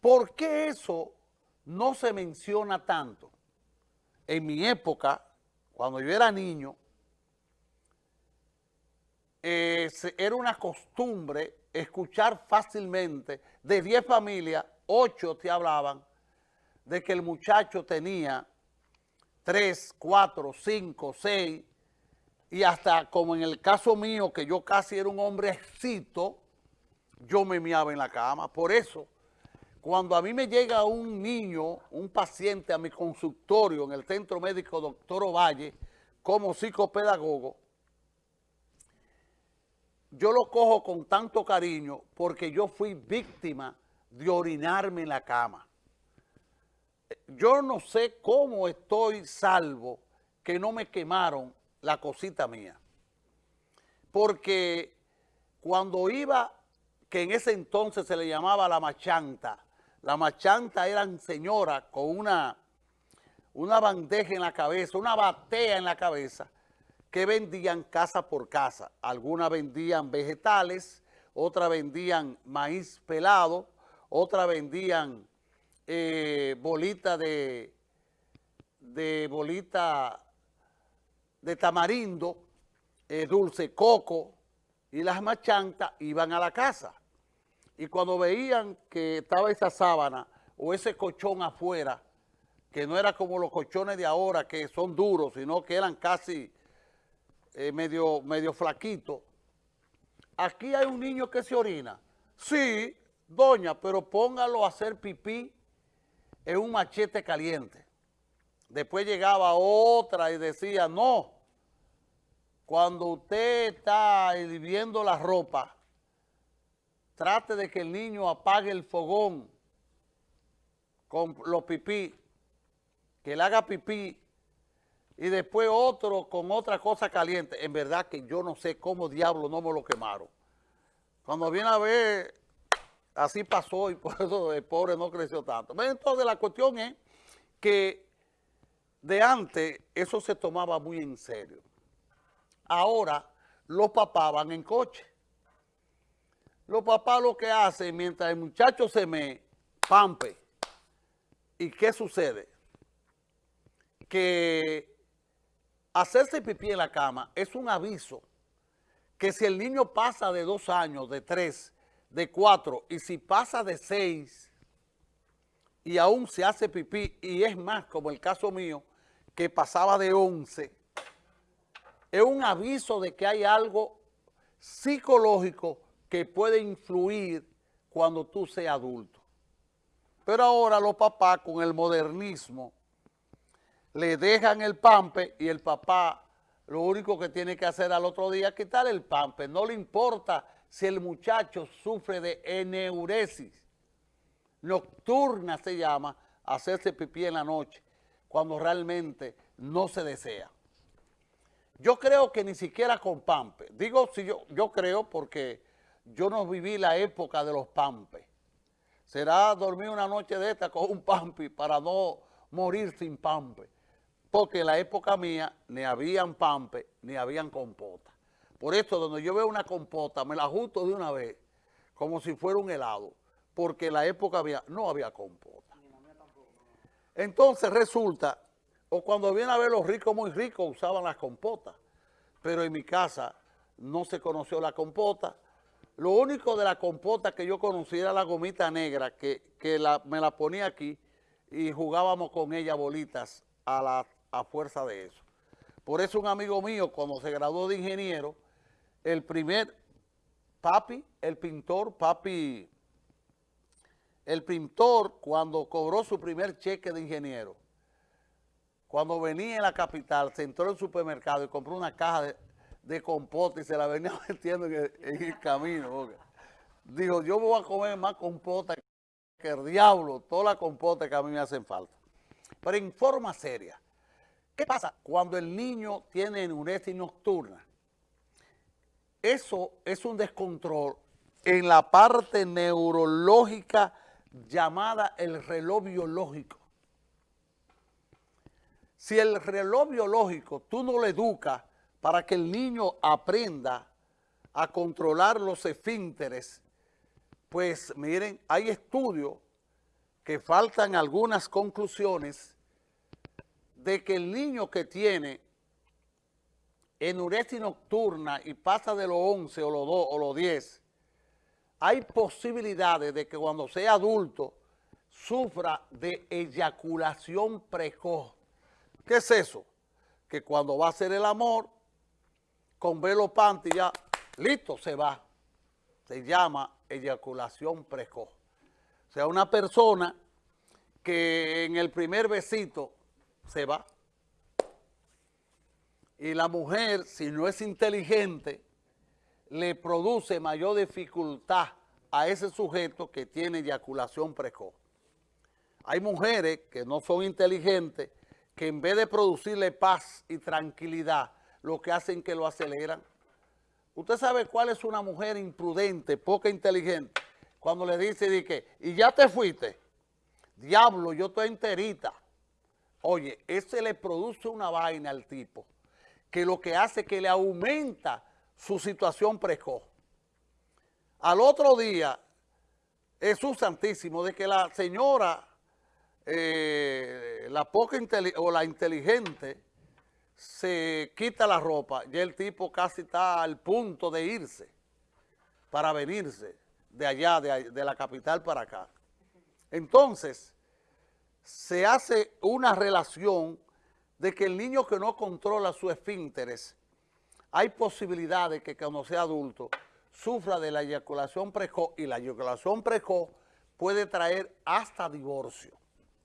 ¿Por qué eso no se menciona tanto? En mi época, cuando yo era niño, eh, era una costumbre escuchar fácilmente de 10 familias, 8 te hablaban de que el muchacho tenía 3, 4, 5, 6 y hasta como en el caso mío, que yo casi era un hombrecito, yo me miaba en la cama. Por eso, cuando a mí me llega un niño, un paciente a mi consultorio en el Centro Médico Doctor Ovalle, como psicopedagogo, yo lo cojo con tanto cariño porque yo fui víctima de orinarme en la cama. Yo no sé cómo estoy salvo que no me quemaron la cosita mía. Porque cuando iba, que en ese entonces se le llamaba la machanta, la machanta eran señoras con una, una bandeja en la cabeza, una batea en la cabeza, que vendían casa por casa. Algunas vendían vegetales, otras vendían maíz pelado, otras vendían eh, bolita de, de bolita de tamarindo, eh, dulce coco, y las machantas iban a la casa. Y cuando veían que estaba esa sábana o ese colchón afuera, que no era como los colchones de ahora, que son duros, sino que eran casi eh, medio, medio flaquito. Aquí hay un niño que se orina. Sí, doña, pero póngalo a hacer pipí en un machete caliente. Después llegaba otra y decía, no, cuando usted está hirviendo la ropa, trate de que el niño apague el fogón con los pipí, que le haga pipí y después otro con otra cosa caliente. En verdad que yo no sé cómo diablo no me lo quemaron. Cuando viene a ver, así pasó y por eso el pobre no creció tanto. Entonces la cuestión es que de antes eso se tomaba muy en serio. Ahora los papás van en coche. Los papás lo que hacen mientras el muchacho se me pampe. ¿Y qué sucede? Que hacerse pipí en la cama es un aviso que si el niño pasa de dos años, de tres, de cuatro, y si pasa de seis y aún se hace pipí, y es más, como el caso mío, que pasaba de once, es un aviso de que hay algo psicológico que puede influir cuando tú seas adulto. Pero ahora los papás con el modernismo le dejan el pampe y el papá lo único que tiene que hacer al otro día es quitar el pampe. No le importa si el muchacho sufre de eneuresis nocturna, se llama, hacerse pipí en la noche, cuando realmente no se desea. Yo creo que ni siquiera con pampe. Digo, si yo, yo creo porque yo no viví la época de los pampes. Será dormir una noche de esta con un pampe para no morir sin pampe porque en la época mía ni habían pampe, ni habían compota. Por esto, donde yo veo una compota, me la ajusto de una vez, como si fuera un helado, porque en la época había, no había compota. Entonces resulta, o cuando viene a ver los ricos muy ricos, usaban las compotas, pero en mi casa no se conoció la compota. Lo único de la compota que yo conocí era la gomita negra, que, me la ponía aquí y jugábamos con ella bolitas a la a fuerza de eso. Por eso un amigo mío, cuando se graduó de ingeniero, el primer papi, el pintor, papi, el pintor cuando cobró su primer cheque de ingeniero, cuando venía en la capital, se entró en el supermercado y compró una caja de, de compota y se la venía metiendo en el, camino. Dijo, yo voy a comer más compota que el diablo, toda la compota que a mí me hacen falta. Pero en forma seria, ¿Qué pasa cuando el niño tiene enuresis nocturna? Eso es un descontrol en la parte neurológica llamada el reloj biológico. Si el reloj biológico tú no lo educas para que el niño aprenda a controlar los esfínteres, pues miren, hay estudios que faltan algunas conclusiones de que el niño que tiene enuresis nocturna y pasa de los 11 o los 2 o los 10, hay posibilidades de que cuando sea adulto sufra de eyaculación precoz. ¿Qué es eso? Que cuando va a hacer el amor, con velo panty ya, listo, se va. Se llama eyaculación precoz. O sea, una persona que en el primer besito se va. Y la mujer, si no es inteligente, le produce mayor dificultad a ese sujeto que tiene eyaculación precoz. Hay mujeres que no son inteligentes, que en vez de producirle paz y tranquilidad, lo que hacen que lo aceleran. ¿Usted sabe cuál es una mujer imprudente, poca inteligente? Cuando le dice, di que, y ya te fuiste, diablo, yo estoy enterita. Oye, ese le produce una vaina al tipo, que lo que hace es que le aumenta su situación precoz. Al otro día, Jesús Santísimo, de que la señora, eh, la poca o la inteligente, se quita la ropa, ya el tipo casi está al punto de irse para venirse de allá, de, de la capital para acá. Entonces, se hace una relación de que el niño que no controla su esfínteres, hay posibilidades que cuando sea adulto sufra de la eyaculación precoz y la eyaculación precoz puede traer hasta divorcio.